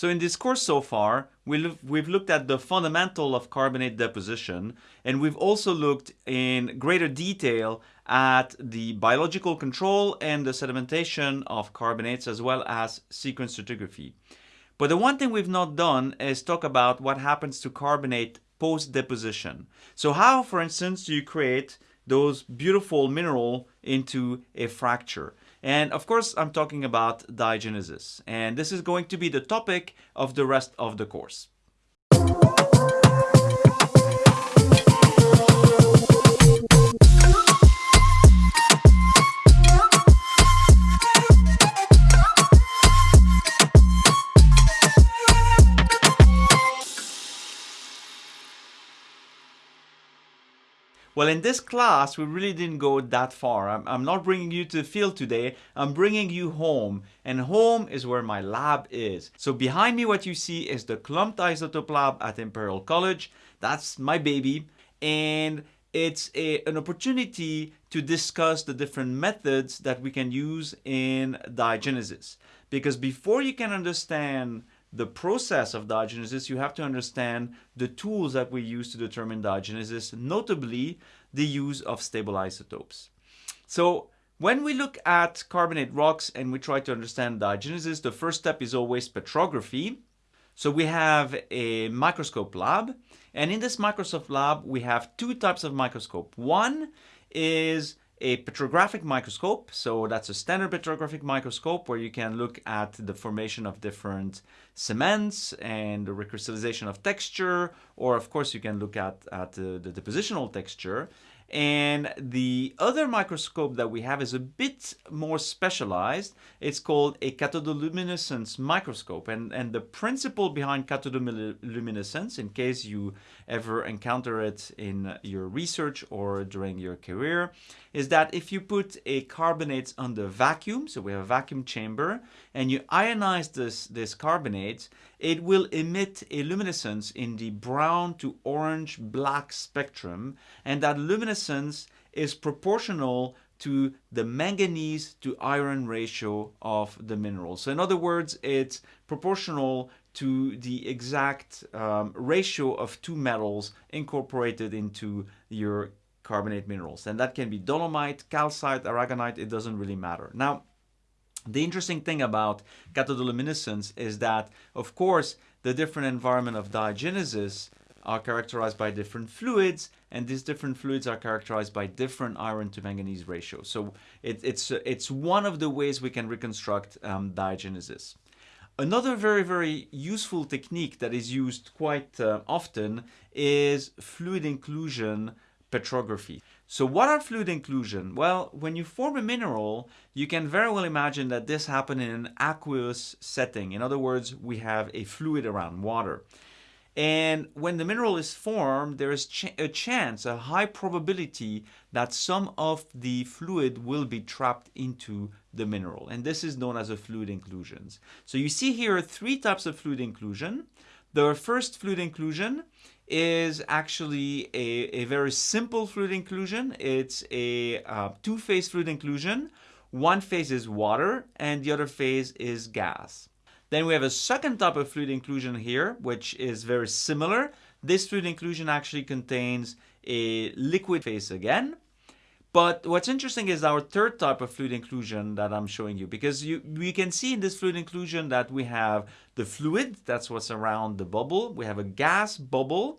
So in this course so far, we've looked at the fundamental of carbonate deposition, and we've also looked in greater detail at the biological control and the sedimentation of carbonates as well as sequence stratigraphy. But the one thing we've not done is talk about what happens to carbonate post-deposition. So how, for instance, do you create those beautiful mineral into a fracture? And of course, I'm talking about diagenesis. And this is going to be the topic of the rest of the course. Well, in this class, we really didn't go that far. I'm, I'm, not bringing you to the field today. I'm bringing you home. And home is where my lab is. So behind me, what you see is the Clumped Isotope Lab at Imperial College. That's my baby. And it's a, an opportunity to discuss the different methods that we can use in diagenesis. Because before you can understand the process of diagenesis, you have to understand the tools that we use to determine diagenesis, notably the use of stable isotopes. So when we look at carbonate rocks and we try to understand diagenesis, the first step is always petrography. So we have a microscope lab, and in this microscope lab, we have two types of microscope. One is a petrographic microscope. So that's a standard petrographic microscope where you can look at the formation of different cements and the recrystallization of texture, or of course you can look at, at uh, the depositional texture. And the other microscope that we have is a bit more specialized. It's called a cathodoluminescence microscope. And, and the principle behind cathodoluminescence, in case you ever encounter it in your research or during your career, is that if you put a carbonate under vacuum, so we have a vacuum chamber, and you ionize this, this carbonate, it will emit a luminescence in the brown to orange black spectrum and that luminescence is proportional to the manganese to iron ratio of the mineral. So in other words, it's proportional to the exact um, ratio of two metals incorporated into your carbonate minerals. And that can be dolomite, calcite, aragonite, it doesn't really matter. Now, the interesting thing about cathodoluminescence is that, of course, the different environment of diagenesis are characterized by different fluids, and these different fluids are characterized by different iron to manganese ratios. So it, it's, it's one of the ways we can reconstruct um, diagenesis. Another very, very useful technique that is used quite uh, often is fluid inclusion petrography. So what are fluid inclusion? Well, when you form a mineral, you can very well imagine that this happened in an aqueous setting. In other words, we have a fluid around water. And when the mineral is formed, there is ch a chance, a high probability that some of the fluid will be trapped into the mineral. And this is known as a fluid inclusions. So you see here three types of fluid inclusion. The first fluid inclusion is actually a, a very simple fluid inclusion. It's a uh, two-phase fluid inclusion. One phase is water and the other phase is gas. Then we have a second type of fluid inclusion here, which is very similar. This fluid inclusion actually contains a liquid phase again. But what's interesting is our third type of fluid inclusion that I'm showing you because you we can see in this fluid inclusion that we have the fluid, that's what's around the bubble. We have a gas bubble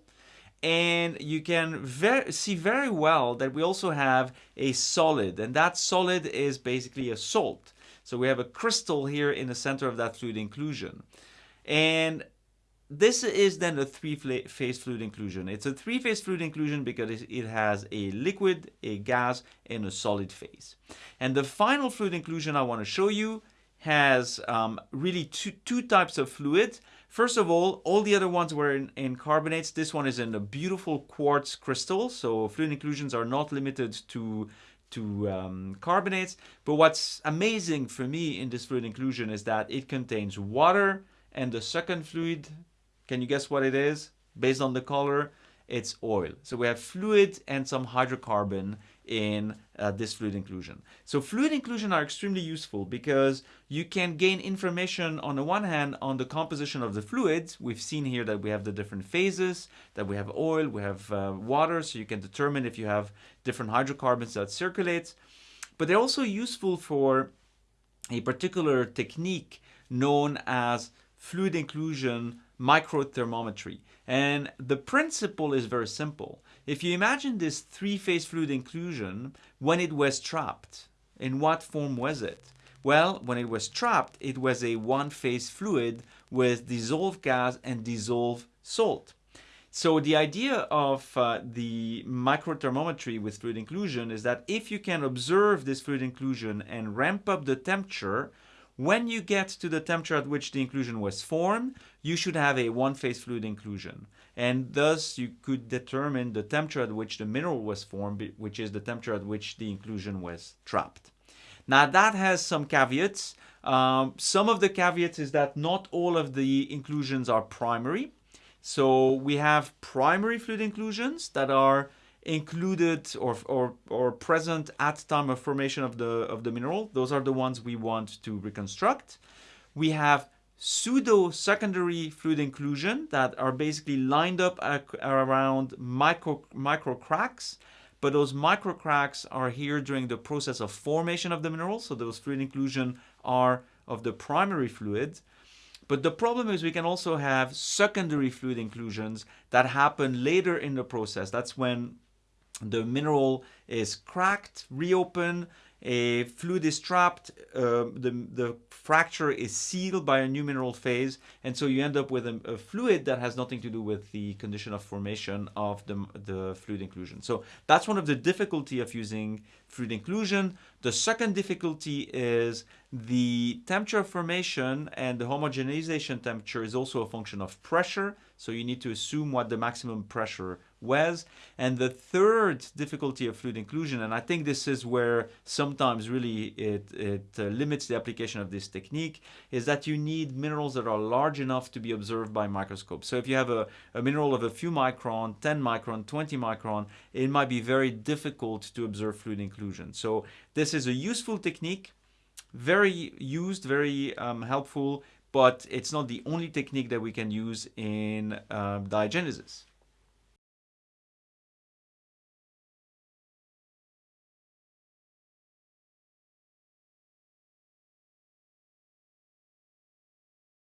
and you can ver see very well that we also have a solid and that solid is basically a salt. So we have a crystal here in the center of that fluid inclusion. And this is then a three-phase fluid inclusion. It's a three-phase fluid inclusion because it has a liquid, a gas, and a solid phase. And the final fluid inclusion I want to show you has um, really two, two types of fluids. First of all, all the other ones were in, in, carbonates. This one is in a beautiful quartz crystal. So fluid inclusions are not limited to, to um, carbonates. But what's amazing for me in this fluid inclusion is that it contains water and the second fluid can you guess what it is? Based on the color, it's oil. So we have fluid and some hydrocarbon in uh, this fluid inclusion. So fluid inclusion are extremely useful because you can gain information on the one hand on the composition of the fluids. We've seen here that we have the different phases, that we have oil, we have uh, water, so you can determine if you have different hydrocarbons that circulate. But they're also useful for a particular technique known as fluid inclusion microthermometry. And the principle is very simple. If you imagine this three-phase fluid inclusion, when it was trapped, in what form was it? Well, when it was trapped, it was a one-phase fluid with dissolved gas and dissolved salt. So the idea of uh, the microthermometry with fluid inclusion is that if you can observe this fluid inclusion and ramp up the temperature, when you get to the temperature at which the inclusion was formed, you should have a one-phase fluid inclusion. And thus you could determine the temperature at which the mineral was formed, which is the temperature at which the inclusion was trapped. Now that has some caveats. Um, some of the caveats is that not all of the inclusions are primary. So we have primary fluid inclusions that are included or, or, or present at time of formation of the, of the mineral. Those are the ones we want to reconstruct. We have pseudo secondary fluid inclusion that are basically lined up around micro, micro cracks. But those micro cracks are here during the process of formation of the mineral. So those fluid inclusion are of the primary fluid. But the problem is we can also have secondary fluid inclusions that happen later in the process. That's when the mineral is cracked, reopened, a fluid is trapped, uh, the, the fracture is sealed by a new mineral phase, and so you end up with a, a, fluid that has nothing to do with the condition of formation of the, the fluid inclusion. So that's one of the difficulty of using fluid inclusion. The second difficulty is the temperature formation and the homogenization temperature is also a function of pressure. So you need to assume what the maximum pressure was. And the third difficulty of fluid inclusion, and I think this is where sometimes really it, it uh, limits the application of this technique, is that you need minerals that are large enough to be observed by microscope. So if you have a, a mineral of a few micron, 10 micron, 20 micron, it might be very difficult to observe fluid inclusion. So this is a useful technique, very used, very um, helpful, but it's not the only technique that we can use in uh, diagenesis.